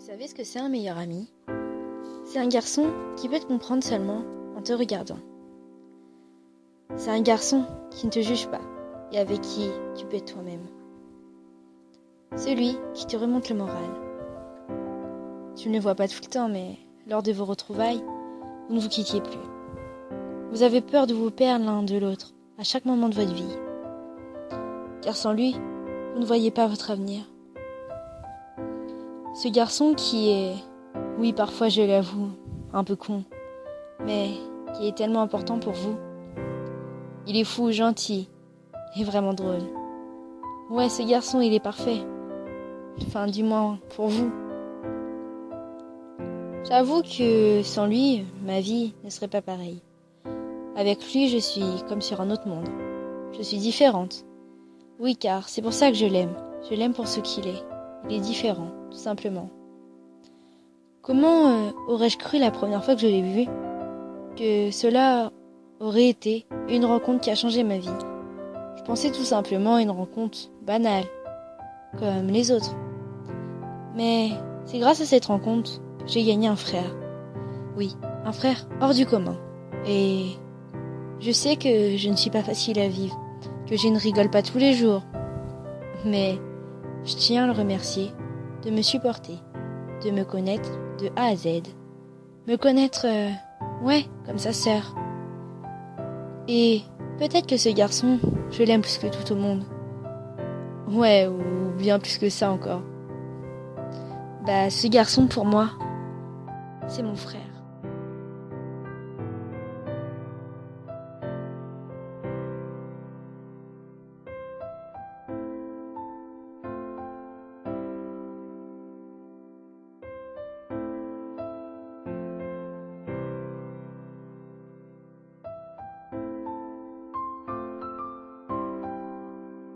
Vous savez ce que c'est un meilleur ami? C'est un garçon qui peut te comprendre seulement en te regardant. C'est un garçon qui ne te juge pas et avec qui tu peux toi-même. Celui qui te remonte le moral. Tu ne le vois pas tout le temps, mais lors de vos retrouvailles, vous ne vous quittiez plus. Vous avez peur de vous perdre l'un de l'autre à chaque moment de votre vie. Car sans lui, vous ne voyez pas votre avenir. Ce garçon qui est, oui parfois je l'avoue, un peu con, mais qui est tellement important pour vous. Il est fou, gentil et vraiment drôle. Ouais, ce garçon, il est parfait. Enfin, du moins pour vous. J'avoue que sans lui, ma vie ne serait pas pareille. Avec lui, je suis comme sur un autre monde. Je suis différente. Oui, car c'est pour ça que je l'aime. Je l'aime pour ce qu'il est. Il est différent, tout simplement. Comment euh, aurais-je cru la première fois que je l'ai vu? Que cela aurait été une rencontre qui a changé ma vie Je pensais tout simplement à une rencontre banale, comme les autres. Mais c'est grâce à cette rencontre que j'ai gagné un frère. Oui, un frère hors du commun. Et je sais que je ne suis pas facile à vivre, que je ne rigole pas tous les jours. Mais je tiens à le remercier de me supporter, de me connaître de A à Z. Me connaître, euh, ouais, comme sa sœur. Et peut-être que ce garçon, je l'aime plus que tout au monde. Ouais, ou bien plus que ça encore. Bah, ce garçon, pour moi, c'est mon frère.